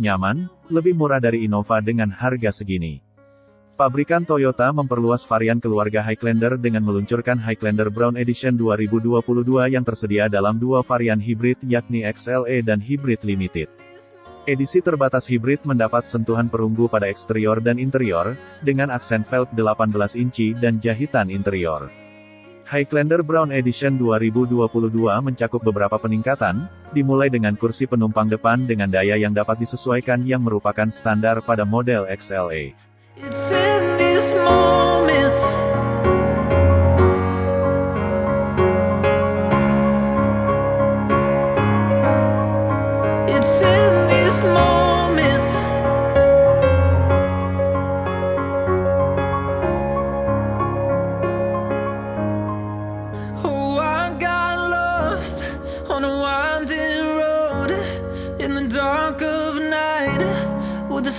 nyaman, lebih murah dari Innova dengan harga segini. Pabrikan Toyota memperluas varian keluarga Highlander dengan meluncurkan Highlander Brown Edition 2022 yang tersedia dalam dua varian hibrid yakni XLE dan Hybrid Limited. Edisi terbatas hibrid mendapat sentuhan perunggu pada eksterior dan interior, dengan aksen velg 18 inci dan jahitan interior. Highlander Brown Edition 2022 mencakup beberapa peningkatan, dimulai dengan kursi penumpang depan dengan daya yang dapat disesuaikan yang merupakan standar pada model XLE.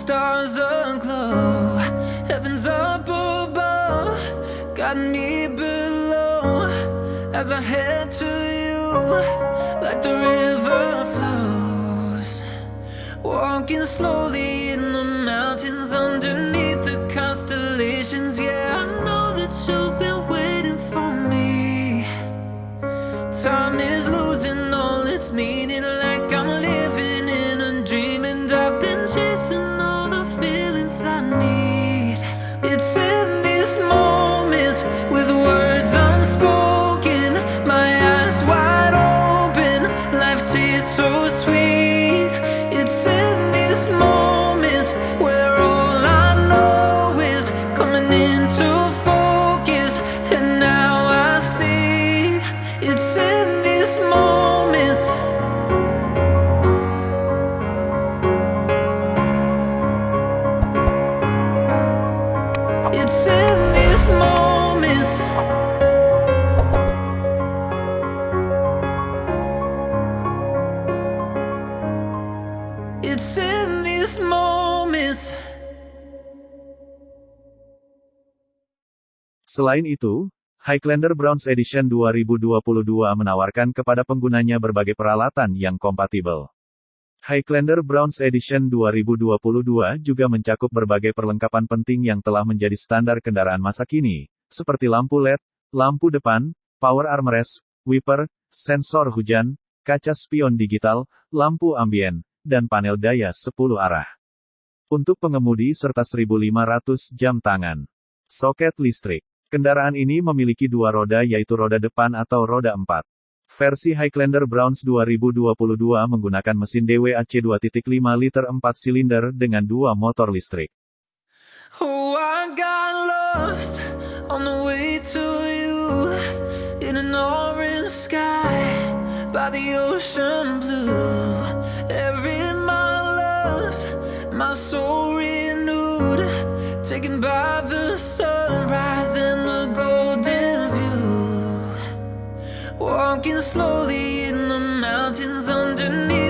Stars aglow. Heaven's up above, got me below as I head to you like the river flows. Walking slowly Selain itu, Highlander Browns Edition 2022 menawarkan kepada penggunanya berbagai peralatan yang kompatibel. Highlander Browns Edition 2022 juga mencakup berbagai perlengkapan penting yang telah menjadi standar kendaraan masa kini, seperti lampu LED, lampu depan, power armrest, wiper, sensor hujan, kaca spion digital, lampu ambien, dan panel daya 10 arah. Untuk pengemudi serta 1500 jam tangan. Soket listrik. Kendaraan ini memiliki dua roda yaitu roda depan atau roda 4. Versi Highlander Browns 2022 menggunakan mesin DWAC 2.5 liter 4 silinder dengan dua motor listrik. Oh. Walking slowly in the mountains underneath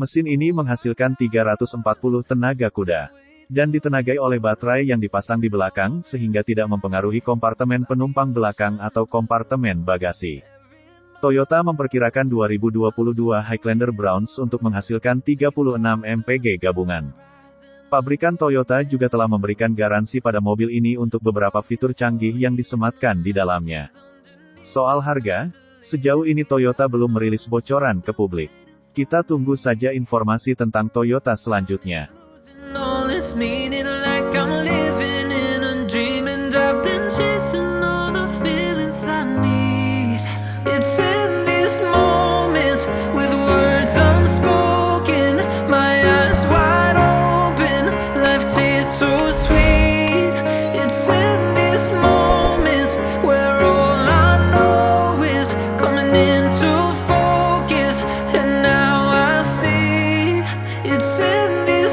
Mesin ini menghasilkan 340 tenaga kuda. dan ditenagai oleh baterai yang dipasang di belakang sehingga tidak mempengaruhi kompartemen penumpang belakang atau kompartemen bagasi. Toyota memperkirakan 2022 Highlander Browns untuk menghasilkan 36 mpg gabungan. Pabrikan Toyota juga telah memberikan garansi pada mobil ini untuk beberapa fitur canggih yang disematkan di dalamnya. Soal harga, sejauh ini Toyota belum merilis bocoran ke publik. Kita tunggu saja informasi tentang Toyota selanjutnya.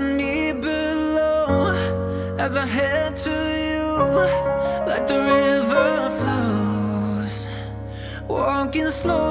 me below as I head to you like the river flows. Walking slowly